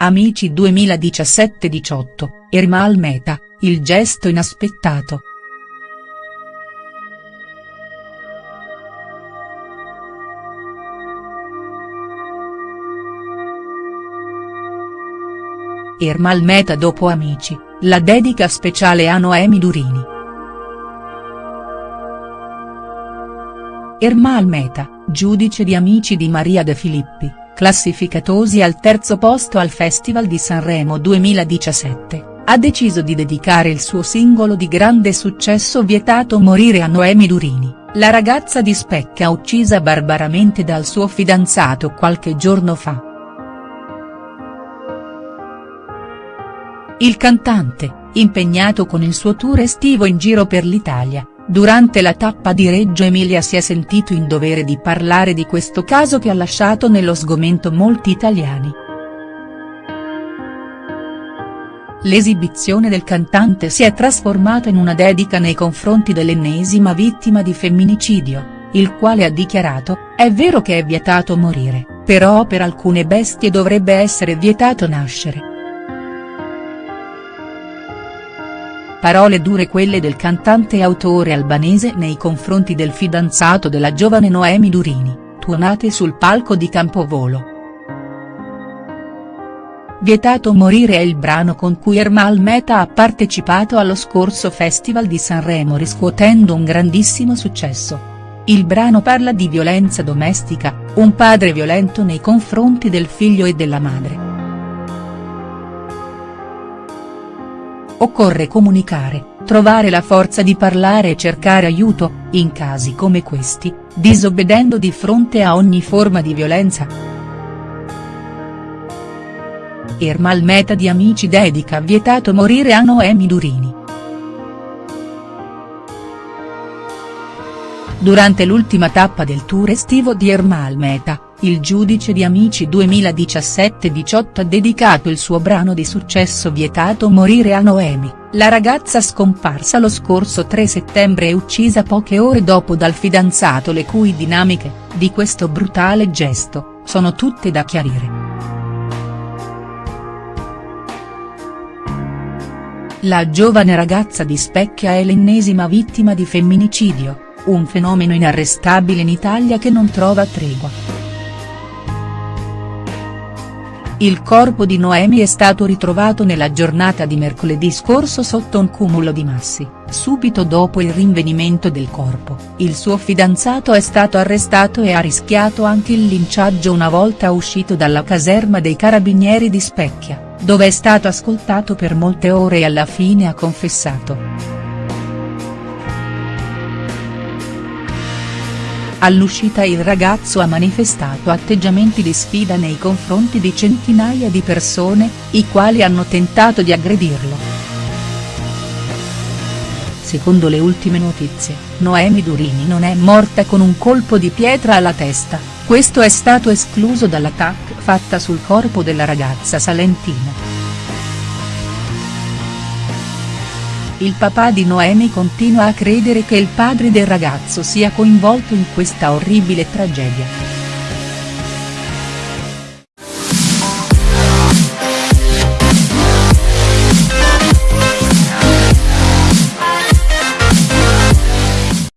Amici 2017-18, Ermal Meta, il gesto inaspettato. Ermal Meta dopo Amici, la dedica speciale a Noemi Durini. Ermal Meta, giudice di Amici di Maria De Filippi, classificatosi al terzo posto al Festival di Sanremo 2017, ha deciso di dedicare il suo singolo di grande successo Vietato morire a Noemi Durini, la ragazza di Specchia uccisa barbaramente dal suo fidanzato qualche giorno fa. Il cantante, impegnato con il suo tour estivo in giro per l'Italia, durante la tappa di Reggio Emilia si è sentito in dovere di parlare di questo caso che ha lasciato nello sgomento molti italiani. L'esibizione del cantante si è trasformata in una dedica nei confronti dell'ennesima vittima di femminicidio, il quale ha dichiarato, è vero che è vietato morire, però per alcune bestie dovrebbe essere vietato nascere. Parole dure quelle del cantante e autore albanese nei confronti del fidanzato della giovane Noemi Durini, tuonate sul palco di Campovolo. Vietato morire è il brano con cui Ermal Meta ha partecipato allo scorso Festival di Sanremo riscuotendo un grandissimo successo. Il brano parla di violenza domestica, un padre violento nei confronti del figlio e della madre. Occorre comunicare, trovare la forza di parlare e cercare aiuto, in casi come questi, disobbedendo di fronte a ogni forma di violenza. Ermal Meta di Amici dedica vietato morire a Noemi Durini. Durante l'ultima tappa del tour estivo di Ermal Meta, il giudice di Amici 2017-18 ha dedicato il suo brano di successo Vietato morire a Noemi, la ragazza scomparsa lo scorso 3 settembre e uccisa poche ore dopo dal fidanzato le cui dinamiche, di questo brutale gesto, sono tutte da chiarire. La giovane ragazza di Specchia è l'ennesima vittima di femminicidio, un fenomeno inarrestabile in Italia che non trova tregua. Il corpo di Noemi è stato ritrovato nella giornata di mercoledì scorso sotto un cumulo di massi, subito dopo il rinvenimento del corpo, il suo fidanzato è stato arrestato e ha rischiato anche il linciaggio una volta uscito dalla caserma dei carabinieri di Specchia, dove è stato ascoltato per molte ore e alla fine ha confessato. All'uscita il ragazzo ha manifestato atteggiamenti di sfida nei confronti di centinaia di persone, i quali hanno tentato di aggredirlo. Secondo le ultime notizie, Noemi Durini non è morta con un colpo di pietra alla testa, questo è stato escluso dall'attacco fatta sul corpo della ragazza salentina. Il papà di Noemi continua a credere che il padre del ragazzo sia coinvolto in questa orribile tragedia.